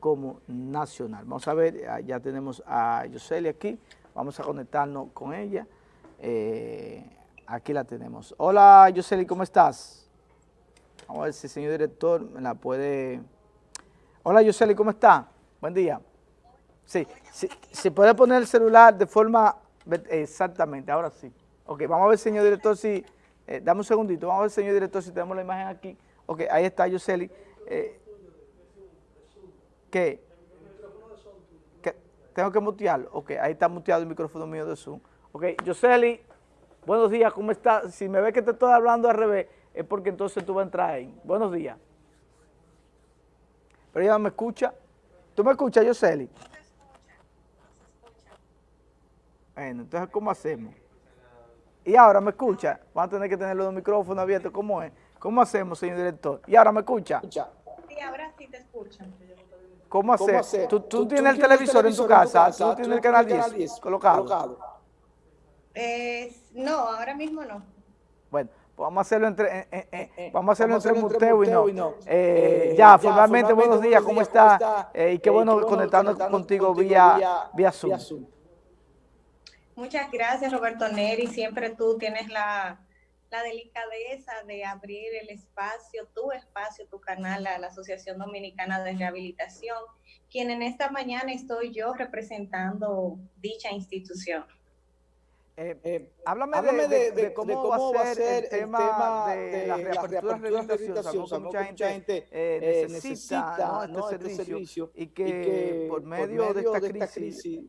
como nacional. Vamos a ver, ah, ya tenemos a Yoseli aquí, vamos a conectarnos con ella. Eh, aquí la tenemos. Hola Yoseli, ¿cómo estás? Vamos a ver si el señor director me la puede... Hola Yoseli, ¿cómo está? Buen día. Sí, si puede poner el celular de forma... Exactamente, ahora sí. Ok, vamos a ver, señor director, si... Eh, dame un segundito, vamos a ver, señor director, si tenemos la imagen aquí. Ok, ahí está Yoseli. Eh, ¿Qué? ¿Tengo que mutearlo? Ok, ahí está muteado el micrófono mío de Zoom. Ok, Yoseli, buenos días, ¿cómo estás? Si me ves que te estoy hablando al revés, es porque entonces tú vas a entrar ahí. Buenos días. Pero ella me escucha. ¿Tú me escuchas, Yoseli? Bueno, entonces, ¿cómo hacemos? Y ahora me escucha. Vamos a tener que tener los micrófonos abiertos. ¿Cómo es? ¿Cómo hacemos, señor director? ¿Y ahora me escucha? Sí, ahora sí te escuchan. ¿Cómo hacer? ¿Tú, tú, tienes el televisor, en tu casa? ¿Tú tienes el canal 10, colocado? Eh, no, ahora mismo no. Bueno, pues vamos a hacerlo entre, eh, eh, vamos a hacerlo entre Muteo y no. ya, formalmente, buenos días, ¿cómo estás? y qué bueno conectarnos contigo vía, vía Zoom. Muchas gracias, Roberto Neri. Siempre tú tienes la la delicadeza de abrir el espacio, tu espacio, tu canal a la Asociación Dominicana de Rehabilitación, quien en esta mañana estoy yo representando dicha institución. Eh, eh, háblame, de, cómo, va a ser el tema, de, la reapertura de rehabilitación, mucha gente, eh, necesita, este, este, servicio, y que, por medio, de esta crisis,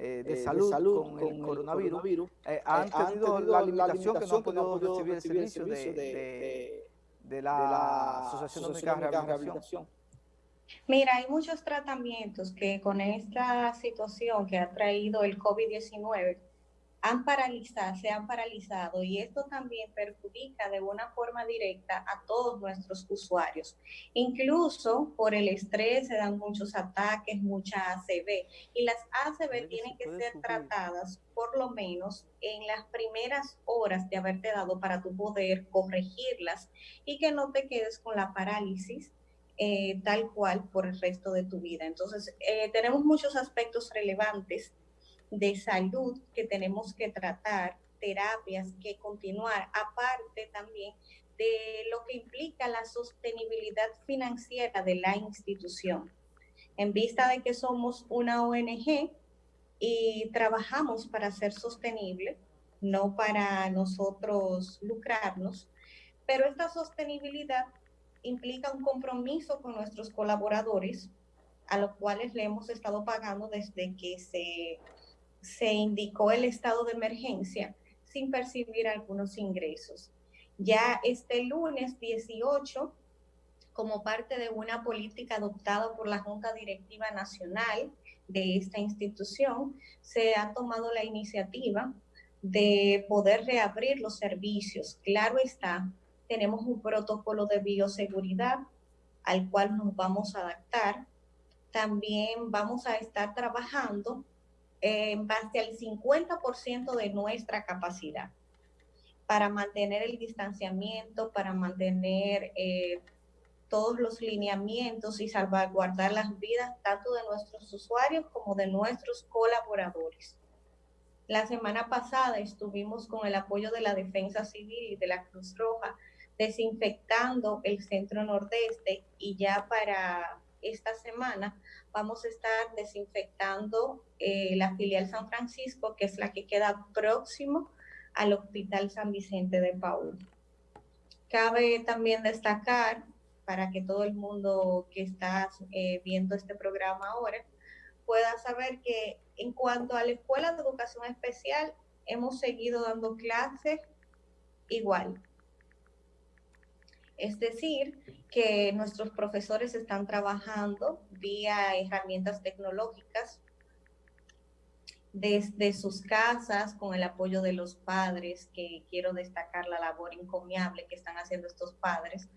de, salud con, el coronavirus, han, tenido la limitación que no han podido recibir el servicio de, la Asociación Dominicana de Rehabilitación. Mira, hay muchos tratamientos que con esta situación que ha traído el COVID-19 han paralizado, se han paralizado y esto también perjudica de una forma directa a todos nuestros usuarios. Incluso por el estrés se dan muchos ataques, mucha ACV y las ACV tienen que ser tratadas por lo menos en las primeras horas de haberte dado para tu poder corregirlas y que no te quedes con la parálisis eh, tal cual por el resto de tu vida. Entonces, eh, tenemos muchos aspectos relevantes de salud que tenemos que tratar, terapias que continuar, aparte también de lo que implica la sostenibilidad financiera de la institución. En vista de que somos una ONG y trabajamos para ser sostenible, no para nosotros lucrarnos, pero esta sostenibilidad implica un compromiso con nuestros colaboradores, a los cuales le hemos estado pagando desde que se se indicó el estado de emergencia sin percibir algunos ingresos. Ya este lunes 18, como parte de una política adoptada por la Junta Directiva Nacional de esta institución, se ha tomado la iniciativa de poder reabrir los servicios. Claro está, tenemos un protocolo de bioseguridad al cual nos vamos a adaptar. También vamos a estar trabajando en base al 50% de nuestra capacidad para mantener el distanciamiento, para mantener eh, todos los lineamientos y salvaguardar las vidas tanto de nuestros usuarios como de nuestros colaboradores. La semana pasada estuvimos con el apoyo de la Defensa Civil y de la Cruz Roja desinfectando el centro nordeste y ya para esta semana vamos a estar desinfectando eh, la filial San Francisco, que es la que queda próximo al Hospital San Vicente de Paul. Cabe también destacar, para que todo el mundo que está eh, viendo este programa ahora pueda saber que en cuanto a la Escuela de Educación Especial, hemos seguido dando clases igual. Es decir, que nuestros profesores están trabajando vía herramientas tecnológicas desde sus casas con el apoyo de los padres, que quiero destacar la labor encomiable que están haciendo estos padres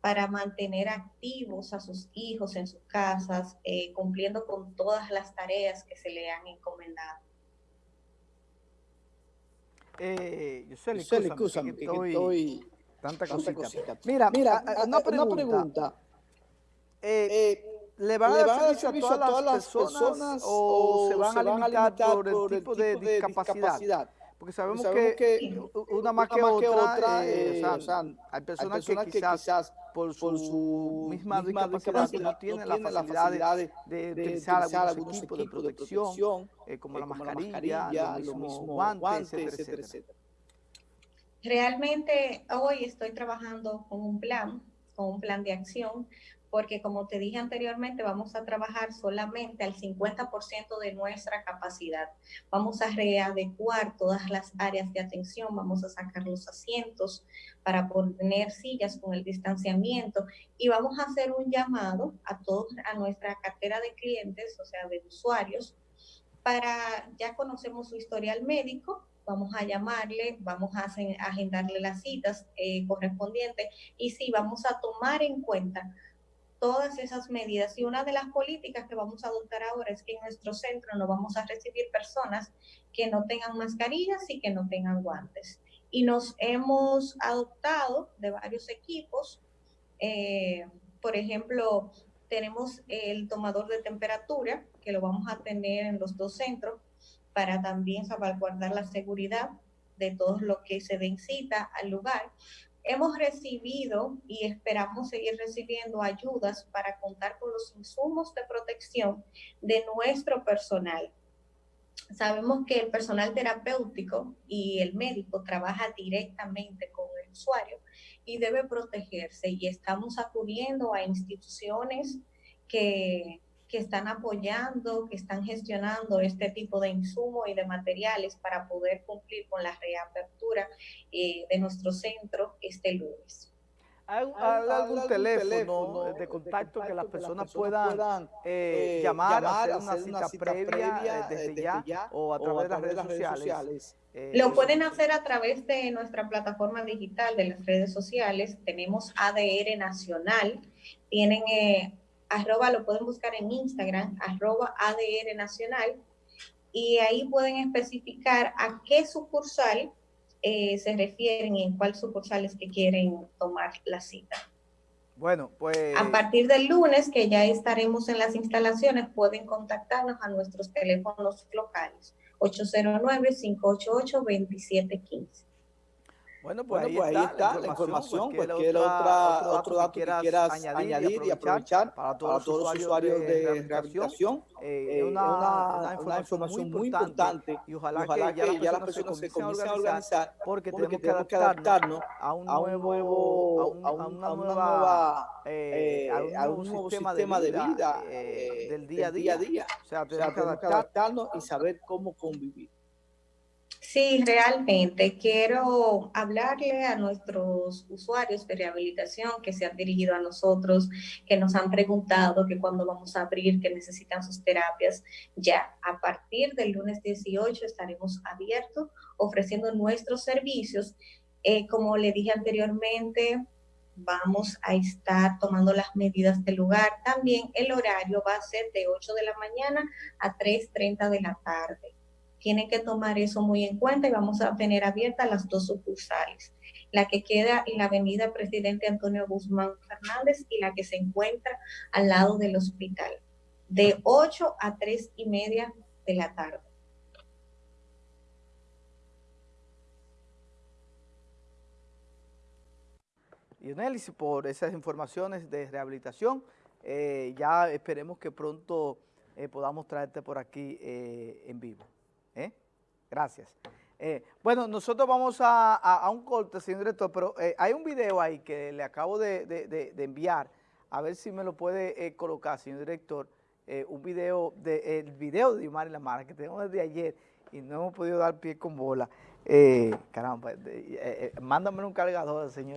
para mantener activos a sus hijos en sus casas, eh, cumpliendo con todas las tareas que se le han encomendado. Eh, yo soy, estoy Tanta, cosita. Mira, Mira una, pregunta. Eh, eh, ¿Le van a dar servicio a todas, las personas, o, se van, a limitar, por, el tipo, de, discapacidad? Porque sabemos, que, una más que, otra, eh, o sea, hay personas, que, quizás por su, misma, discapacidad no tienen la facilidad de, de, utilizar, algunos equipos de protección, eh, como, la mascarilla, los mismos guantes, etcétera, etcétera. Realmente hoy estoy trabajando con un plan, con un plan de acción porque como te dije anteriormente, vamos a trabajar solamente al 50% de nuestra capacidad. Vamos a readecuar todas las áreas de atención, vamos a sacar los asientos para poner sillas con el distanciamiento y vamos a hacer un llamado a todos, a nuestra cartera de clientes, o sea, de usuarios, para, ya conocemos su historial médico, vamos a llamarle, vamos a agendarle las citas eh, correspondientes y sí, vamos a tomar en cuenta todas esas medidas. Y una de las políticas que vamos a adoptar ahora es que en nuestro centro no vamos a recibir personas que no tengan mascarillas y que no tengan guantes. Y nos hemos adoptado de varios equipos. Eh, por ejemplo, tenemos el tomador de temperatura, que lo vamos a tener en los dos centros, para también salvaguardar la seguridad de todo lo que se den cita al lugar hemos recibido y esperamos seguir recibiendo ayudas para contar con los insumos de protección de nuestro personal. Sabemos que el personal terapéutico y el médico trabaja directamente con el usuario y debe protegerse y estamos acudiendo a instituciones que que están apoyando, que están gestionando este tipo de insumos y de materiales para poder cumplir con la reapertura eh, de nuestro centro este lunes. ¿Hay, algún, teléfono, de contacto, que las personas, puedan, eh, eh, llamar, hacer, una, cita previa, desde, ya, o a través, de las redes sociales? Lo pueden hacer a través de nuestra plataforma digital de las redes sociales. Tenemos ADR Nacional, tienen arroba, lo pueden buscar en Instagram, arroba ADR Nacional, y ahí pueden especificar a qué sucursal eh, se refieren y en cuál sucursal es que quieren tomar la cita. Bueno, pues... A partir del lunes, que ya estaremos en las instalaciones, pueden contactarnos a nuestros teléfonos locales, 809-588-2715. Bueno, pues, ahí, pues está, la información, cualquier, otra, otro, dato que quieras, añadir, y aprovechar, para todos, los usuarios de, rehabilitación, eh, eh una, una, información, muy importante y ojalá, que, ya las personas se comiencen a organizar porque, tenemos, que adaptarnos a un nuevo, a, una nueva, eh, a un nuevo sistema, de vida, eh, del día a día. O sea, tenemos que adaptarnos y saber cómo convivir. Sí, realmente quiero hablarle a nuestros usuarios de rehabilitación que se han dirigido a nosotros, que nos han preguntado que cuando vamos a abrir, que necesitan sus terapias. Ya a partir del lunes 18 estaremos abiertos ofreciendo nuestros servicios. Eh, como le dije anteriormente, vamos a estar tomando las medidas del lugar. También el horario va a ser de 8 de la mañana a 3.30 de la tarde tienen que tomar eso muy en cuenta y vamos a tener abiertas las dos sucursales, la que queda en la avenida Presidente Antonio Guzmán Fernández y la que se encuentra al lado del hospital, de 8 a 3 y media de la tarde. Y por esas informaciones de rehabilitación, eh, ya esperemos que pronto eh, podamos traerte por aquí eh, en vivo. ¿Eh? Gracias. Eh, bueno, nosotros vamos a, un corte, señor director, pero eh, hay un video ahí que le acabo de, enviar, a ver si me lo puede colocar, señor director, un video, de, el video de Yumari Lamara que tenemos desde ayer y no hemos podido dar pie con bola. caramba, mándame un cargador, señor.